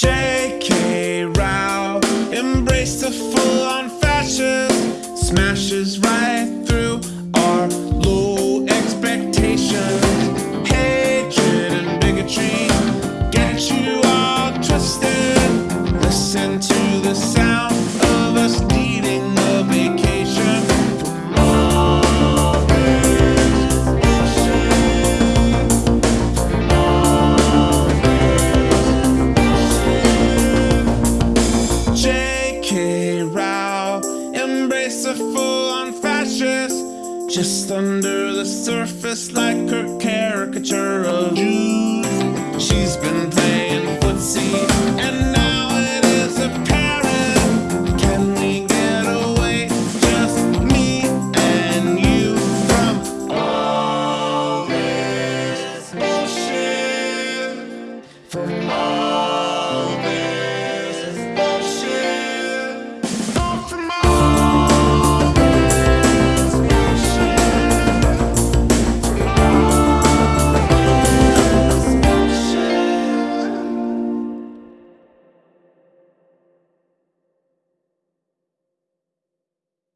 J.K. Rowling embraced a full-on fascist, smashes right embrace a full-on fascist. Just under the surface like her caricature of Jews She's been playing footsie and now it is apparent. Can we get away, just me and you From all this bullshit? All